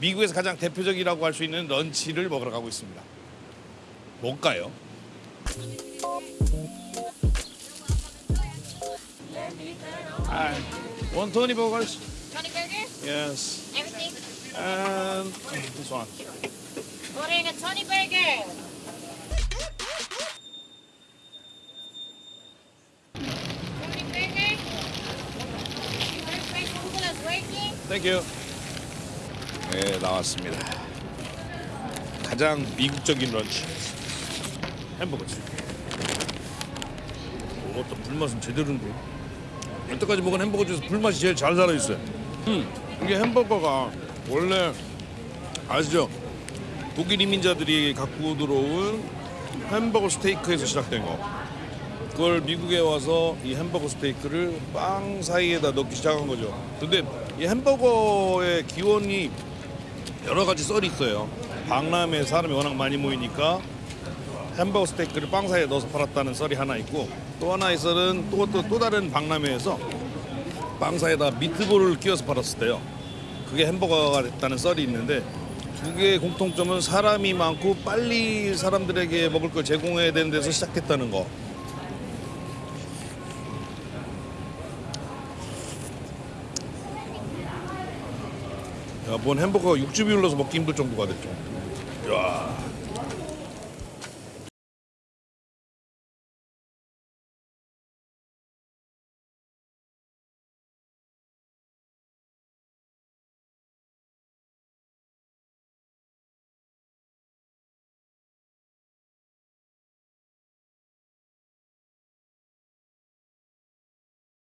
미국에서 가장 대표적이라고 할 수 있는 런치를 먹으러 가고 있습니다. 뭘까요? 아, one Tony burgers. Tony burgers? Yes. Everything? And this one. Ordering a Tony burger. Tony burger. First place Google is working. Thank you. 네, 나왔습니다. 가장 미국적인 런치. 햄버거지. 이것도 불맛은 제대로인데. 여태까지 먹은 햄버거 중에서 불맛이 제일 잘 살아있어요. 음, 이게 햄버거가 원래 아시죠? 독일 이민자들이 갖고 들어온 햄버거 스테이크에서 시작된 거. 그걸 미국에 와서 이 햄버거 스테이크를 빵 사이에다 넣기 시작한 거죠. 근데 이 햄버거의 기원이 여러 가지 썰이 있어요. 박람회 사람이 워낙 많이 모이니까 햄버거 스테이크를 빵 사이에 넣어서 팔았다는 썰이 하나 있고 또 하나의 썰은 또, 또, 또 다른 박람회에서 빵 사이에다 미트볼을 끼워서 팔았을 때요. 그게 햄버거가 됐다는 썰이 있는데 두 개의 공통점은 사람이 많고 빨리 사람들에게 먹을 걸 제공해야 되는 데서 시작했다는 거. 야, 뭔 햄버거 육즙이 흘러서 먹기 힘들 정도가 됐죠. 야,